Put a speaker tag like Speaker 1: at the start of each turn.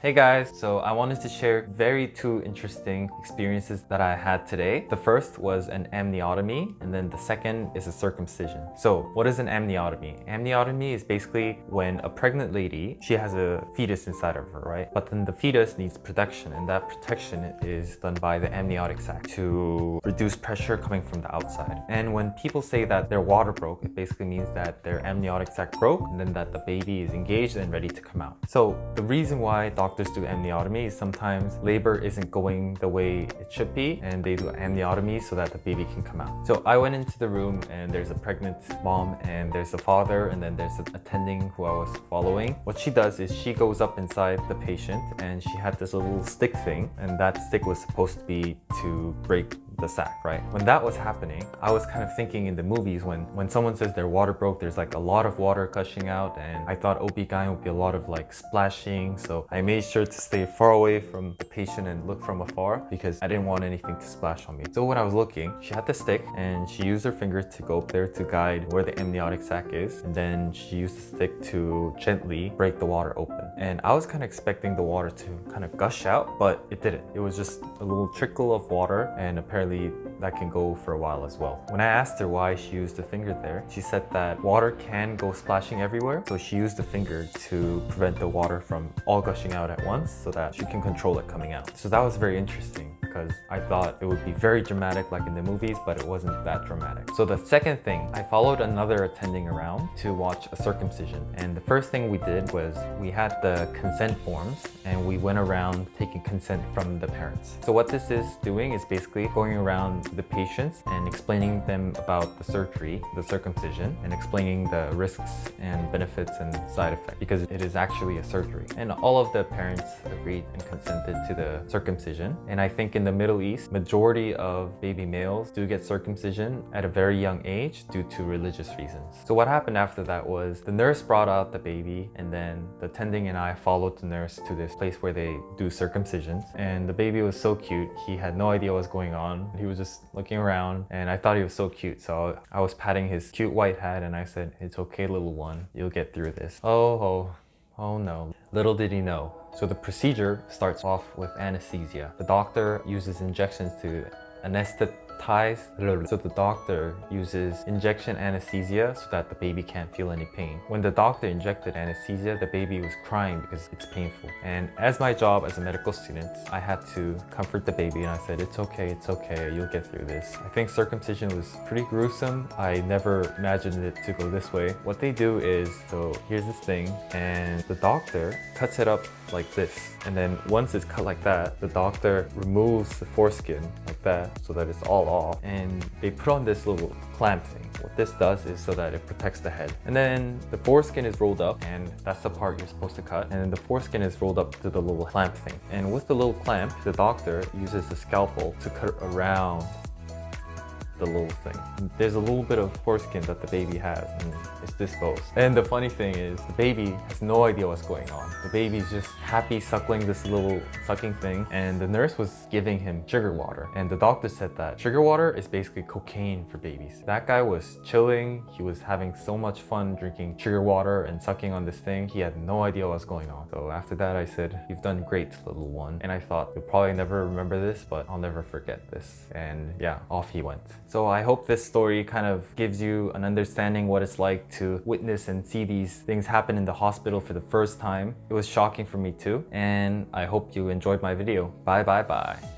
Speaker 1: Hey guys, so I wanted to share very two interesting experiences that I had today. The first was an amniotomy and then the second is a circumcision. So what is an amniotomy? Amniotomy is basically when a pregnant lady, she has a fetus inside of her, right? But then the fetus needs protection and that protection is done by the amniotic sac to reduce pressure coming from the outside. And when people say that their water broke, it basically means that their amniotic sac broke and then that the baby is engaged and ready to come out. So the reason why doctors do amniotomy sometimes labor isn't going the way it should be and they do amniotomy so that the baby can come out. So I went into the room and there's a pregnant mom and there's a father and then there's an attending who I was following. What she does is she goes up inside the patient and she had this little stick thing and that stick was supposed to be to break the sac, right? When that was happening, I was kind of thinking in the movies when, when someone says their water broke, there's like a lot of water gushing out and I thought OB-GYN would be a lot of like splashing. So I made sure to stay far away from the patient and look from afar because I didn't want anything to splash on me. So when I was looking, she had the stick and she used her finger to go up there to guide where the amniotic sac is. And then she used the stick to gently break the water open. And I was kind of expecting the water to kind of gush out, but it didn't. It was just a little trickle of water and apparently apparently that can go for a while as well. When I asked her why she used the finger there, she said that water can go splashing everywhere. So she used the finger to prevent the water from all gushing out at once so that she can control it coming out. So that was very interesting because I thought it would be very dramatic like in the movies, but it wasn't that dramatic. So the second thing, I followed another attending around to watch a circumcision. And the first thing we did was we had the consent forms and we went around taking consent from the parents. So what this is doing is basically going around the patients and explaining them about the surgery, the circumcision, and explaining the risks and benefits and side effects because it is actually a surgery. And all of the parents agreed and consented to the circumcision. And I think in the Middle East, majority of baby males do get circumcision at a very young age due to religious reasons. So what happened after that was the nurse brought out the baby and then the tending and I followed the nurse to this place where they do circumcisions. And the baby was so cute. He had no idea what was going on. He was just looking around and I thought he was so cute. So I was patting his cute white head and I said, it's okay little one, you'll get through this. Oh, oh, oh no. Little did he know, so the procedure starts off with anesthesia. The doctor uses injections to anesthetize ties. So the doctor uses injection anesthesia so that the baby can't feel any pain. When the doctor injected anesthesia, the baby was crying because it's painful. And as my job as a medical student, I had to comfort the baby and I said, it's okay, it's okay, you'll get through this. I think circumcision was pretty gruesome. I never imagined it to go this way. What they do is, so here's this thing and the doctor cuts it up like this. And then once it's cut like that, the doctor removes the foreskin like that so that it's all off. And they put on this little clamp thing. What this does is so that it protects the head. And then the foreskin is rolled up and that's the part you're supposed to cut. And then the foreskin is rolled up to the little clamp thing. And with the little clamp, the doctor uses the scalpel to cut around the little thing. There's a little bit of foreskin that the baby has and it's disposed. And the funny thing is the baby has no idea what's going on. The baby's just happy suckling this little sucking thing and the nurse was giving him sugar water and the doctor said that sugar water is basically cocaine for babies. That guy was chilling, he was having so much fun drinking sugar water and sucking on this thing. He had no idea what's going on. So after that I said, you've done great little one. And I thought, you'll probably never remember this, but I'll never forget this. And yeah, off he went. So I hope this story kind of gives you an understanding what it's like to witness and see these things happen in the hospital for the first time. It was shocking for me too. And I hope you enjoyed my video. Bye bye bye.